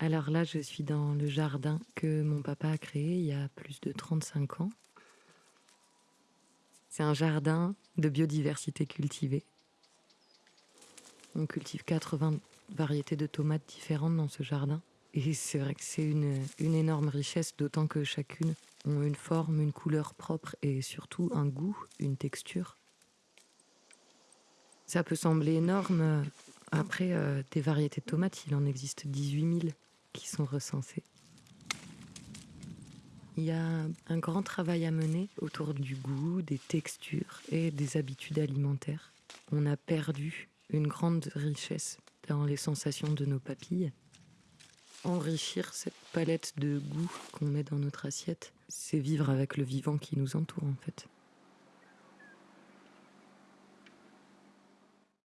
Alors là, je suis dans le jardin que mon papa a créé il y a plus de 35 ans. C'est un jardin de biodiversité cultivée. On cultive 80 variétés de tomates différentes dans ce jardin. Et c'est vrai que c'est une, une énorme richesse, d'autant que chacune ont une forme, une couleur propre et surtout un goût, une texture. Ça peut sembler énorme. Après, euh, des variétés de tomates, il en existe 18 000 qui sont recensées. Il y a un grand travail à mener autour du goût, des textures et des habitudes alimentaires. On a perdu une grande richesse dans les sensations de nos papilles. Enrichir cette palette de goût qu'on met dans notre assiette, c'est vivre avec le vivant qui nous entoure en fait.